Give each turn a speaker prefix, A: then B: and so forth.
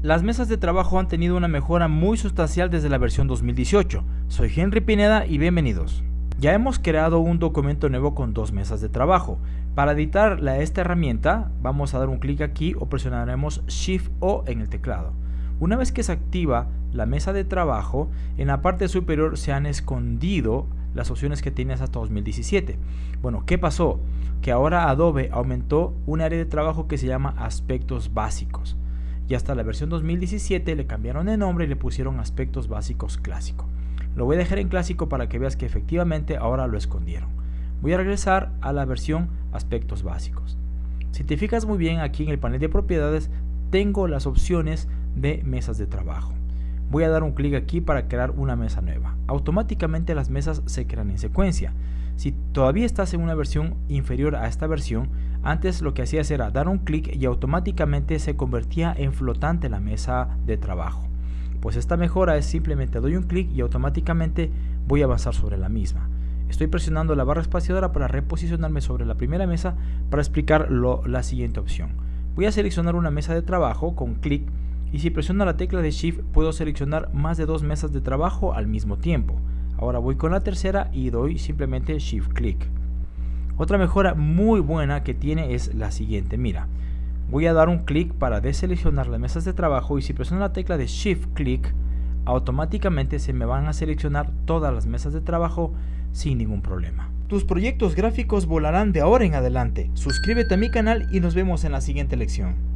A: Las mesas de trabajo han tenido una mejora muy sustancial desde la versión 2018. Soy Henry Pineda y bienvenidos. Ya hemos creado un documento nuevo con dos mesas de trabajo. Para editar esta herramienta vamos a dar un clic aquí o presionaremos Shift O en el teclado. Una vez que se activa la mesa de trabajo, en la parte superior se han escondido las opciones que tienes hasta 2017. Bueno, ¿qué pasó? Que ahora Adobe aumentó un área de trabajo que se llama aspectos básicos. Y hasta la versión 2017 le cambiaron de nombre y le pusieron aspectos básicos clásico. Lo voy a dejar en clásico para que veas que efectivamente ahora lo escondieron. Voy a regresar a la versión aspectos básicos. Si te fijas muy bien aquí en el panel de propiedades tengo las opciones de mesas de trabajo. Voy a dar un clic aquí para crear una mesa nueva. Automáticamente las mesas se crean en secuencia. Si todavía estás en una versión inferior a esta versión, antes lo que hacías era dar un clic y automáticamente se convertía en flotante la mesa de trabajo. Pues esta mejora es simplemente doy un clic y automáticamente voy a avanzar sobre la misma. Estoy presionando la barra espaciadora para reposicionarme sobre la primera mesa para explicar la siguiente opción. Voy a seleccionar una mesa de trabajo con clic y si presiono la tecla de Shift puedo seleccionar más de dos mesas de trabajo al mismo tiempo. Ahora voy con la tercera y doy simplemente Shift clic. Otra mejora muy buena que tiene es la siguiente, mira, voy a dar un clic para deseleccionar las mesas de trabajo y si presiono la tecla de Shift clic, automáticamente se me van a seleccionar todas las mesas de trabajo sin ningún problema. Tus proyectos gráficos volarán de ahora en adelante. Suscríbete a mi canal y nos vemos en la siguiente lección.